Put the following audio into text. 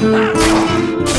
Ah!